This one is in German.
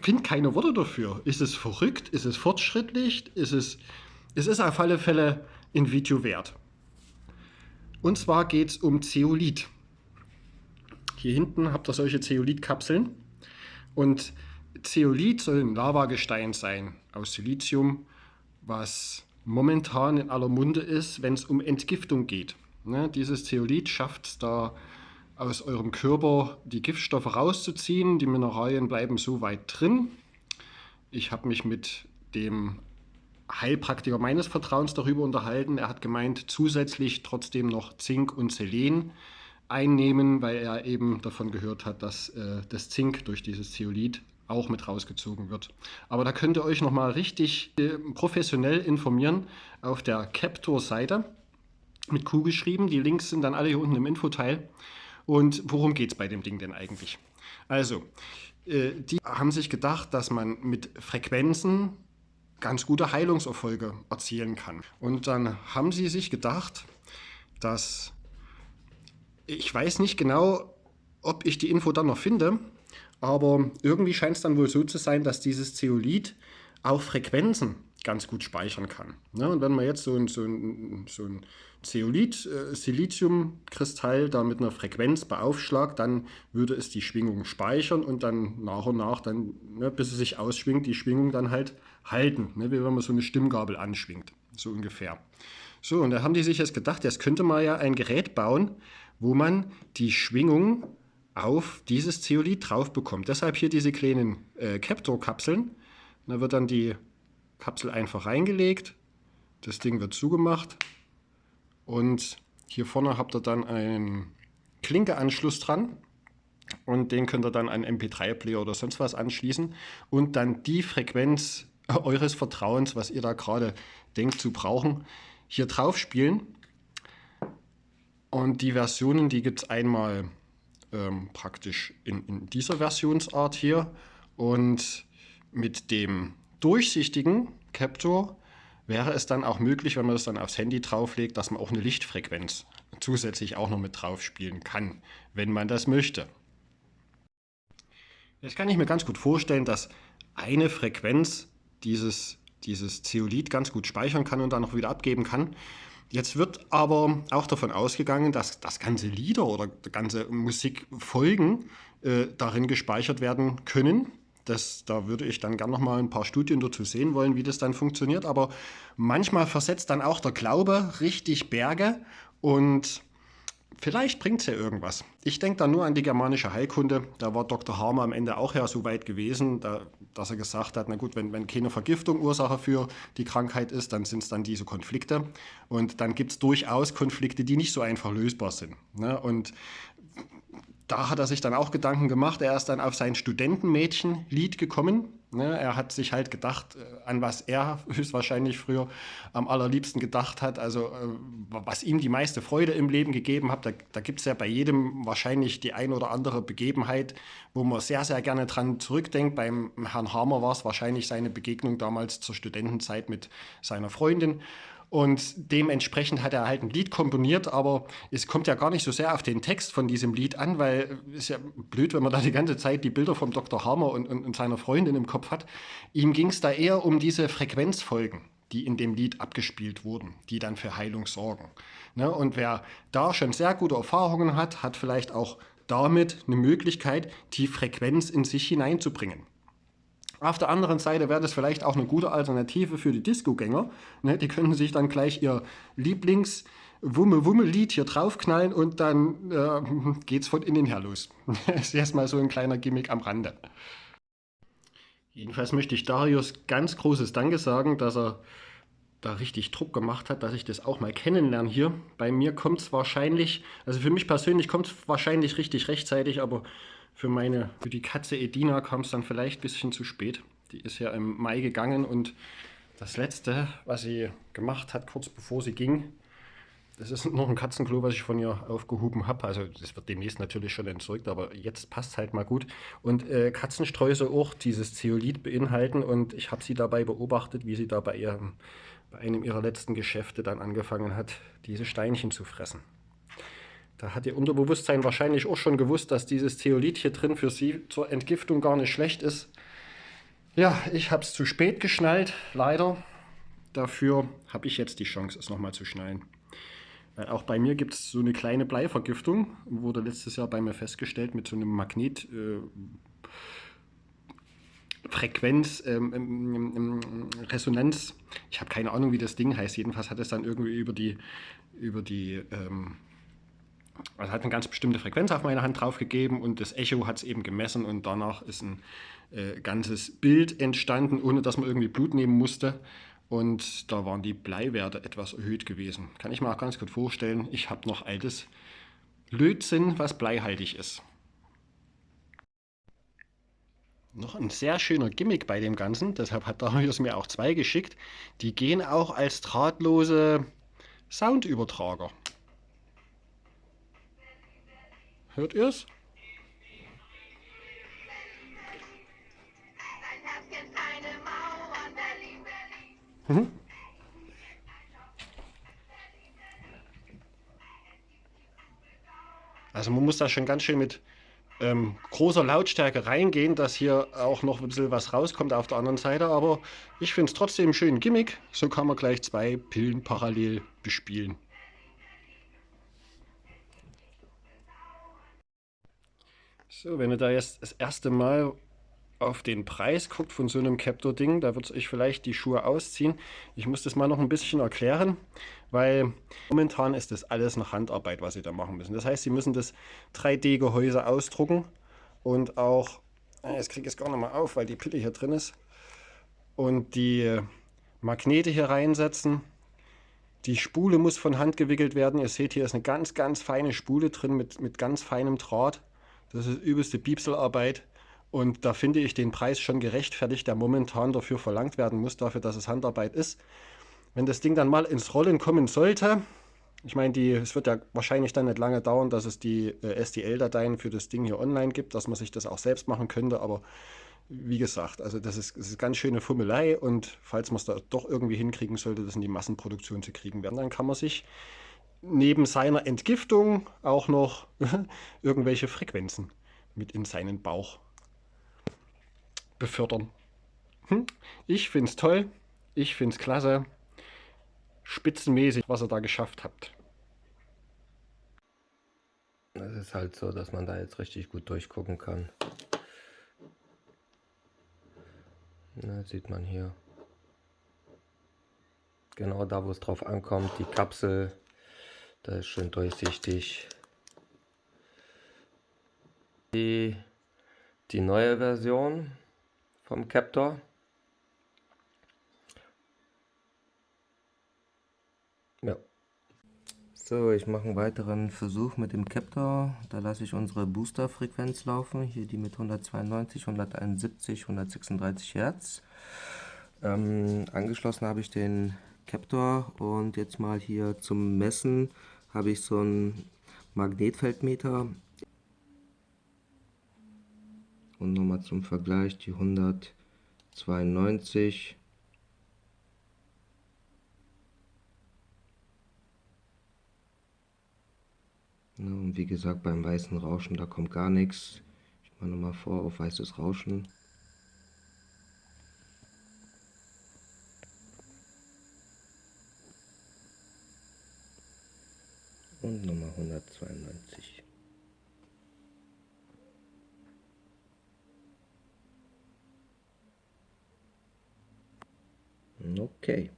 finde keine Worte dafür. Ist es verrückt? Ist es fortschrittlich? Ist es, es ist auf alle Fälle ein Video wert. Und zwar geht es um Zeolit. Hier hinten habt ihr solche Zeolitkapseln. Und Zeolit soll ein Lavagestein sein aus Silizium, was momentan in aller Munde ist, wenn es um Entgiftung geht. Ne, dieses Zeolit schafft es da aus eurem Körper die Giftstoffe rauszuziehen. Die Mineralien bleiben so weit drin. Ich habe mich mit dem Heilpraktiker meines Vertrauens darüber unterhalten. Er hat gemeint, zusätzlich trotzdem noch Zink und Selen einnehmen, weil er eben davon gehört hat, dass äh, das Zink durch dieses Zeolit auch mit rausgezogen wird. Aber da könnt ihr euch nochmal richtig äh, professionell informieren auf der Captor-Seite mit Q geschrieben. Die Links sind dann alle hier unten im Infoteil. Und worum geht es bei dem Ding denn eigentlich? Also, äh, die haben sich gedacht, dass man mit Frequenzen ganz gute Heilungserfolge erzielen kann. Und dann haben sie sich gedacht, dass ich weiß nicht genau, ob ich die Info dann noch finde, aber irgendwie scheint es dann wohl so zu sein, dass dieses Zeolit auch Frequenzen ganz gut speichern kann. Ja, und wenn man jetzt so ein, so ein, so ein Zeolit, äh, Siliziumkristall da mit einer Frequenz beaufschlagt, dann würde es die Schwingung speichern und dann nach und nach, dann, ne, bis es sich ausschwingt, die Schwingung dann halt halten, ne, wie wenn man so eine Stimmgabel anschwingt, so ungefähr. So, und da haben die sich jetzt gedacht, jetzt könnte man ja ein Gerät bauen, wo man die Schwingung auf dieses Zeolit drauf bekommt. Deshalb hier diese kleinen äh, Captor-Kapseln. Da wird dann die Kapsel einfach reingelegt, das Ding wird zugemacht und hier vorne habt ihr dann einen Klinkeanschluss dran und den könnt ihr dann an MP3-Player oder sonst was anschließen und dann die Frequenz eures Vertrauens, was ihr da gerade denkt zu brauchen, hier drauf spielen. Und die Versionen, die gibt es einmal ähm, praktisch in, in dieser Versionsart hier und mit dem durchsichtigen Captor wäre es dann auch möglich, wenn man das dann aufs Handy drauflegt, dass man auch eine Lichtfrequenz zusätzlich auch noch mit drauf spielen kann, wenn man das möchte. Jetzt kann ich mir ganz gut vorstellen, dass eine Frequenz dieses, dieses Zeolit ganz gut speichern kann und dann noch wieder abgeben kann. Jetzt wird aber auch davon ausgegangen, dass das ganze Lieder oder ganze Musikfolgen äh, darin gespeichert werden können. Das, da würde ich dann gerne noch mal ein paar Studien dazu sehen wollen, wie das dann funktioniert. Aber manchmal versetzt dann auch der Glaube richtig Berge und vielleicht bringt es ja irgendwas. Ich denke da nur an die germanische Heilkunde. Da war Dr. Harmer am Ende auch ja so weit gewesen, da, dass er gesagt hat, na gut, wenn, wenn keine Vergiftung Ursache für die Krankheit ist, dann sind es dann diese Konflikte. Und dann gibt es durchaus Konflikte, die nicht so einfach lösbar sind. Ne? Und da hat er sich dann auch Gedanken gemacht. Er ist dann auf sein Studentenmädchen-Lied gekommen. Ne, er hat sich halt gedacht, äh, an was er höchstwahrscheinlich früher am allerliebsten gedacht hat, also äh, was ihm die meiste Freude im Leben gegeben hat. Da, da gibt es ja bei jedem wahrscheinlich die ein oder andere Begebenheit, wo man sehr, sehr gerne dran zurückdenkt. Beim Herrn Hamer war es wahrscheinlich seine Begegnung damals zur Studentenzeit mit seiner Freundin. Und dementsprechend hat er halt ein Lied komponiert, aber es kommt ja gar nicht so sehr auf den Text von diesem Lied an, weil es ist ja blöd, wenn man da die ganze Zeit die Bilder vom Dr. Hammer und, und, und seiner Freundin im Kopf hat. Ihm ging es da eher um diese Frequenzfolgen die in dem Lied abgespielt wurden, die dann für Heilung sorgen. Ne? Und wer da schon sehr gute Erfahrungen hat, hat vielleicht auch damit eine Möglichkeit, die Frequenz in sich hineinzubringen. Auf der anderen Seite wäre das vielleicht auch eine gute Alternative für die Disco-Gänger. Ne? Die können sich dann gleich ihr Lieblings- Wumme-Wumme-Lied hier draufknallen und dann äh, geht's von innen her los. das ist erstmal so ein kleiner Gimmick am Rande. Jedenfalls möchte ich Darius ganz großes Danke sagen, dass er da richtig Druck gemacht hat, dass ich das auch mal kennenlerne hier. Bei mir kommt es wahrscheinlich, also für mich persönlich kommt es wahrscheinlich richtig rechtzeitig, aber für meine, für die Katze Edina kam es dann vielleicht ein bisschen zu spät. Die ist ja im Mai gegangen und das letzte, was sie gemacht hat, kurz bevor sie ging, das ist noch ein Katzenklo, was ich von ihr aufgehoben habe. Also das wird demnächst natürlich schon entzeugt, aber jetzt passt halt mal gut. Und äh, Katzensträuße auch dieses Zeolit beinhalten und ich habe sie dabei beobachtet, wie sie da bei, ihrem, bei einem ihrer letzten Geschäfte dann angefangen hat, diese Steinchen zu fressen. Da hat ihr Unterbewusstsein wahrscheinlich auch schon gewusst, dass dieses Zeolit hier drin für sie zur Entgiftung gar nicht schlecht ist. Ja, ich habe es zu spät geschnallt, leider. Dafür habe ich jetzt die Chance, es nochmal zu schnallen. Weil auch bei mir gibt es so eine kleine Bleivergiftung, wurde letztes Jahr bei mir festgestellt mit so einem Magnet. Äh, Frequenz, ähm, ähm, ähm, Resonanz. Ich habe keine Ahnung, wie das Ding heißt. Jedenfalls hat es dann irgendwie über die, über die, ähm, also hat eine ganz bestimmte Frequenz auf meine Hand draufgegeben und das Echo hat es eben gemessen und danach ist ein äh, ganzes Bild entstanden, ohne dass man irgendwie Blut nehmen musste. Und da waren die Bleiwerte etwas erhöht gewesen. Kann ich mir auch ganz gut vorstellen. Ich habe noch altes Lötzinn, was bleihaltig ist. Noch ein sehr schöner Gimmick bei dem Ganzen, deshalb hat Darius mir auch zwei geschickt. Die gehen auch als drahtlose Soundübertrager. Hört ihr es? Mhm. Also man muss da schon ganz schön mit ähm, großer Lautstärke reingehen, dass hier auch noch ein bisschen was rauskommt auf der anderen Seite. Aber ich finde es trotzdem ein schönen Gimmick. So kann man gleich zwei Pillen parallel bespielen. So, wenn ihr da jetzt das erste Mal auf den Preis guckt von so einem Captor-Ding, da wird es euch vielleicht die Schuhe ausziehen. Ich muss das mal noch ein bisschen erklären, weil momentan ist das alles noch Handarbeit, was sie da machen müssen. Das heißt, sie müssen das 3D-Gehäuse ausdrucken und auch, äh, jetzt kriege ich es gar nicht mal auf, weil die Pille hier drin ist, und die Magnete hier reinsetzen. Die Spule muss von Hand gewickelt werden. Ihr seht, hier ist eine ganz, ganz feine Spule drin mit, mit ganz feinem Draht. Das ist übelste Piepselarbeit. Und da finde ich den Preis schon gerechtfertigt, der momentan dafür verlangt werden muss, dafür, dass es Handarbeit ist. Wenn das Ding dann mal ins Rollen kommen sollte, ich meine, es wird ja wahrscheinlich dann nicht lange dauern, dass es die äh, STL-Dateien für das Ding hier online gibt, dass man sich das auch selbst machen könnte, aber wie gesagt, also das ist, das ist ganz schöne Fummelei und falls man es da doch irgendwie hinkriegen sollte, das in die Massenproduktion zu kriegen werden, dann kann man sich neben seiner Entgiftung auch noch irgendwelche Frequenzen mit in seinen Bauch befördern. Hm? Ich finde es toll, ich finde es klasse, spitzenmäßig, was ihr da geschafft habt. Es ist halt so, dass man da jetzt richtig gut durchgucken kann. Na, sieht man hier. Genau da, wo es drauf ankommt, die Kapsel, da ist schön durchsichtig. Die, die neue Version vom Captor. Ja. So, ich mache einen weiteren Versuch mit dem Captor. Da lasse ich unsere Booster-Frequenz laufen. Hier die mit 192, 171, 136 Hertz. Ähm, angeschlossen habe ich den Captor und jetzt mal hier zum Messen habe ich so einen Magnetfeldmeter. Und nochmal zum Vergleich die 192 und wie gesagt beim weißen Rauschen da kommt gar nichts. Ich mache nochmal vor auf weißes Rauschen und Nummer 192 Okay.